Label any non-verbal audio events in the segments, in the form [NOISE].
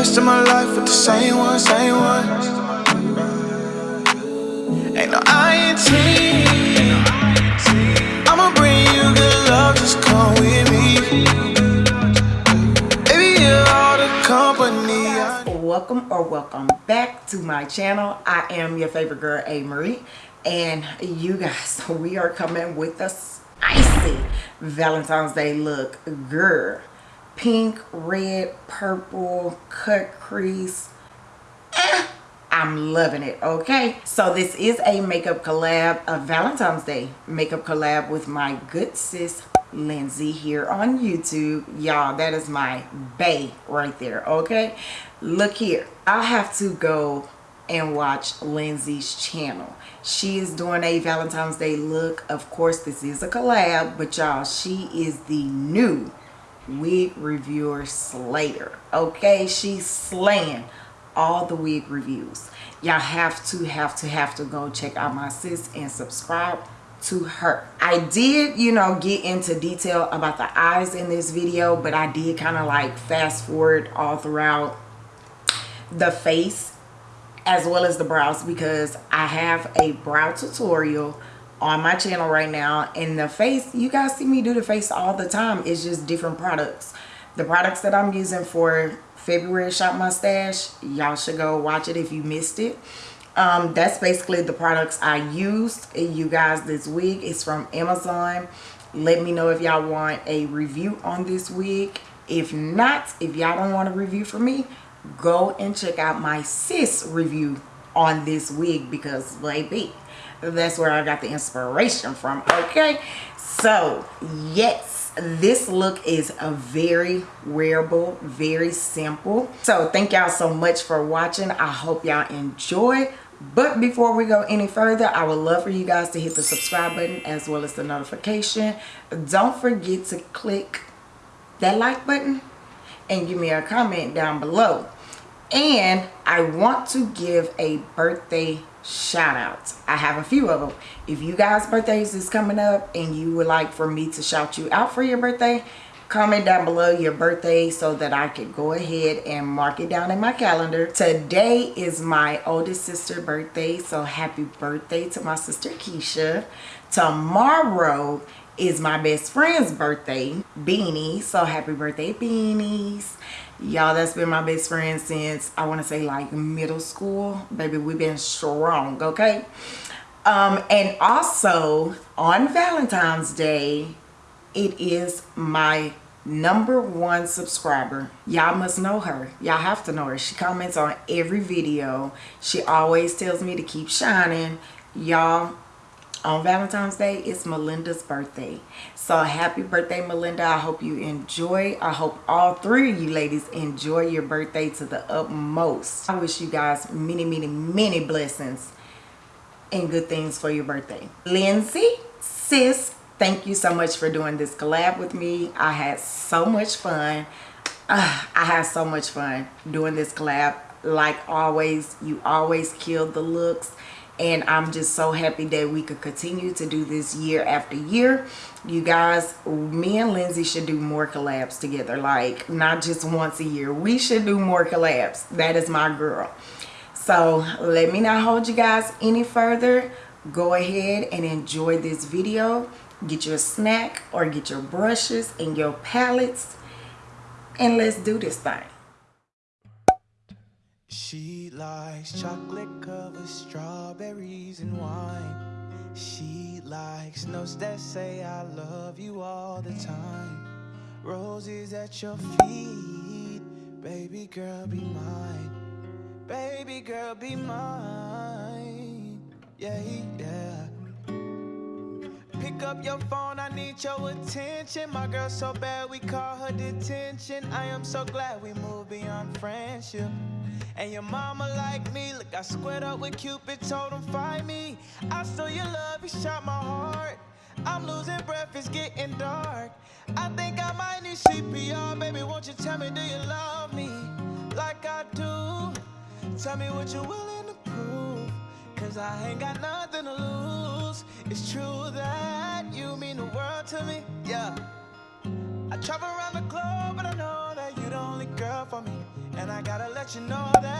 rest of my life with the same one, same one. Ain't no. I'ma bring you good love, just come with me. Baby, you're all the company. Welcome or welcome back to my channel i am your favorite girl a marie and you guys [LAUGHS] we are coming with a spicy valentine's day look girl pink red purple cut crease eh, i'm loving it okay so this is a makeup collab a valentine's day makeup collab with my good sis Lindsay here on YouTube. Y'all, that is my bay right there, okay? Look here. I'll have to go and watch Lindsay's channel. She is doing a Valentine's Day look. Of course, this is a collab, but y'all, she is the new wig reviewer Slater. Okay, she's slaying all the wig reviews. Y'all have to, have to, have to go check out my sis and subscribe to her. I did, you know, get into detail about the eyes in this video, but I did kind of like fast forward all throughout the face as well as the brows because I have a brow tutorial on my channel right now and the face you guys see me do the face all the time. It's just different products. The products that i'm using for february shop my stash y'all should go watch it if you missed it. Um, that's basically the products i used you guys this wig is from amazon. Let me know if y'all want a review on this wig if not if y'all don't want a review for me go and check out my sis review on this wig because baby that's where i got the inspiration from okay? So yes this look is a very wearable very simple. So thank y'all so much for watching. I hope y'all enjoy. But before we go any further i would love for you guys to hit the subscribe button as well as the notification. Don't forget to click that like button and give me a comment down below and i want to give a birthday shout out. I have a few of them. If you guys birthdays is coming up and you would like for me to shout you out for your birthday comment down below your birthday so that i could go ahead and mark it down in my calendar. Today is my oldest sister birthday so happy birthday to my sister keisha. Tomorrow is my best friend's birthday beanie so happy birthday beanies y'all that's been my best friend since i want to say like middle school. Baby we've been strong okay? Um and also on valentine's day it is my number one subscriber. Y'all must know her. Y'all have to know her. She comments on every video. She always tells me to keep shining. Y'all on Valentine's Day, it's Melinda's birthday. So happy birthday, Melinda. I hope you enjoy. I hope all three of you ladies enjoy your birthday to the utmost. I wish you guys many, many, many blessings and good things for your birthday. Lindsay, sis, thank you so much for doing this collab with me. I had so much fun. Uh, I had so much fun doing this collab. Like always, you always kill the looks and i'm just so happy that we could continue to do this year after year. You guys me and lindsay should do more collabs together like not just once a year. We should do more collabs. That is my girl. So let me not hold you guys any further. Go ahead and enjoy this video. Get your snack or get your brushes and your palettes. And let's do this thing she likes chocolate covered strawberries and wine. She likes notes that say I love you all the time. Roses at your feet, baby girl be mine. Baby girl be mine. Yeah, yeah. Pick up your phone, I need your attention. My girl so bad we call her detention. I am so glad we moved beyond friendship. And your mama like me, look, I squared up with Cupid, told him find me. I saw your love, you shot my heart. I'm losing breath, it's getting dark. I think I might need CPR, baby. Won't you tell me, do you love me like I do? Tell me what you're willing to prove. Cause I ain't got nothing to lose. It's true that you mean the world to me, yeah. I travel around the globe, but I know that you're the only girl for me. And I gotta let you know that,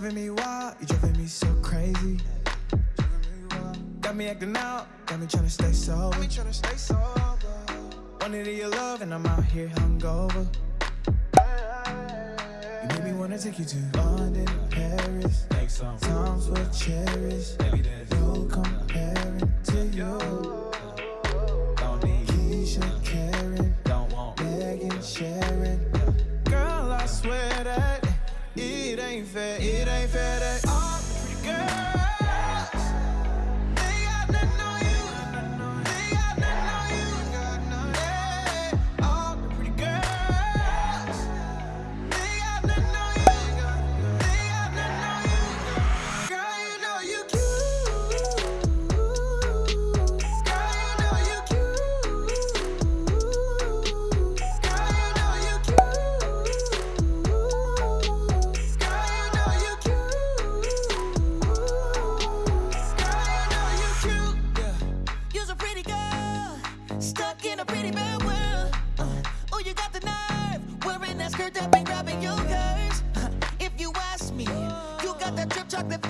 driving me wild, you driving me so crazy. Got me acting out, got me tryna stay sober. Got me tryna stay sober. Wanted your love, and I'm out here hungover. You made me wanna take you to London, Paris. Times were cherished. No comparing to you. Don't need Keisha, Karen, Megan, Sharon. Girl, I swear ain't fair. It ain't fair got that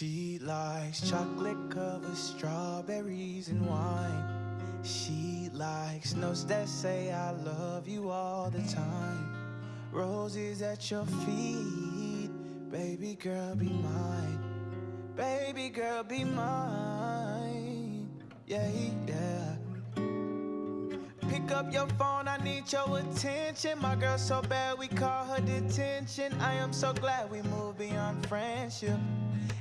She likes chocolate covered strawberries and wine. She likes notes that say I love you all the time. Roses at your feet, baby girl, be mine. Baby girl, be mine. Yeah, yeah. Pick up your phone, I need your attention. My girl so bad, we call her detention. I am so glad we moved beyond friendship.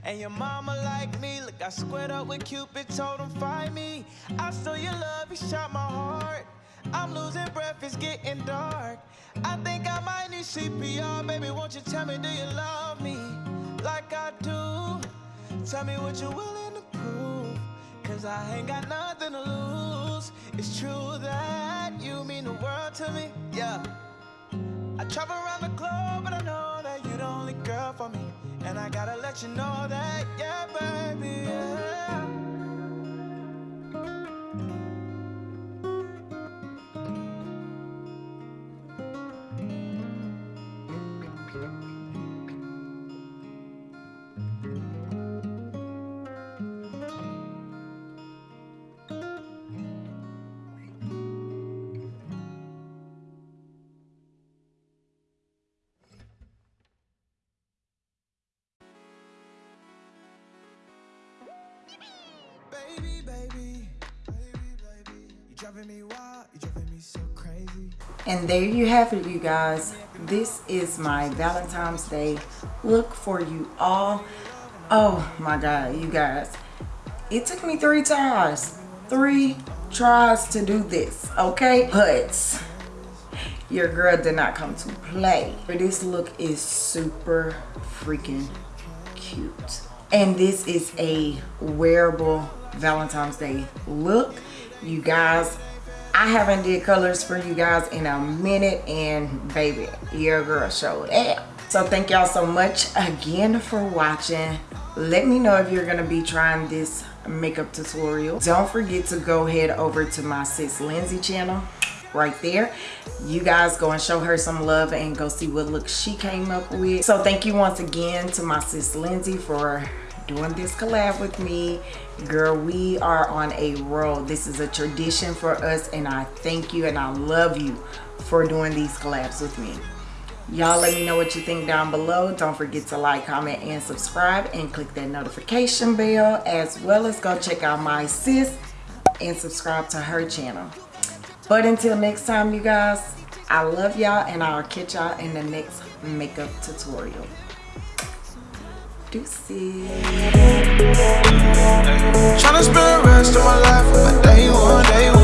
And your mama like me, look, I squared up with Cupid, told him find me. I stole your love, he shot my heart. I'm losing breath, it's getting dark. I think I might need CPR, baby. Won't you tell me, do you love me like I do? Tell me what you're willing to prove. Cause I ain't got nothing to lose. It's true that you mean the world to me. Yeah. I travel around the globe, but I know that you're the only girl for me. And I gotta let you know that, yeah, baby. Yeah. Baby, baby, so crazy. And there you have it, you guys. This is my Valentine's Day look for you all. Oh my God, you guys. It took me three tries. Three tries to do this, okay? But your girl did not come to play. But this look is super freaking cute. And this is a wearable Valentine's Day look. You guys, I haven't did colors for you guys in a minute and baby, your girl showed up. So thank y'all so much again for watching. Let me know if you're gonna be trying this makeup tutorial. Don't forget to go head over to my sis Lindsay channel right there you guys go and show her some love and go see what look she came up with so thank you once again to my sis lindsay for doing this collab with me. Girl we are on a roll. This is a tradition for us and i thank you and i love you for doing these collabs with me. Y'all let me know what you think down below. Don't forget to like comment and subscribe and click that notification bell as well as go check out my sis and subscribe to her channel. But until next time, you guys, I love y'all and I'll catch y'all in the next makeup tutorial. Deuces. to spend the rest of my life on day one, day one.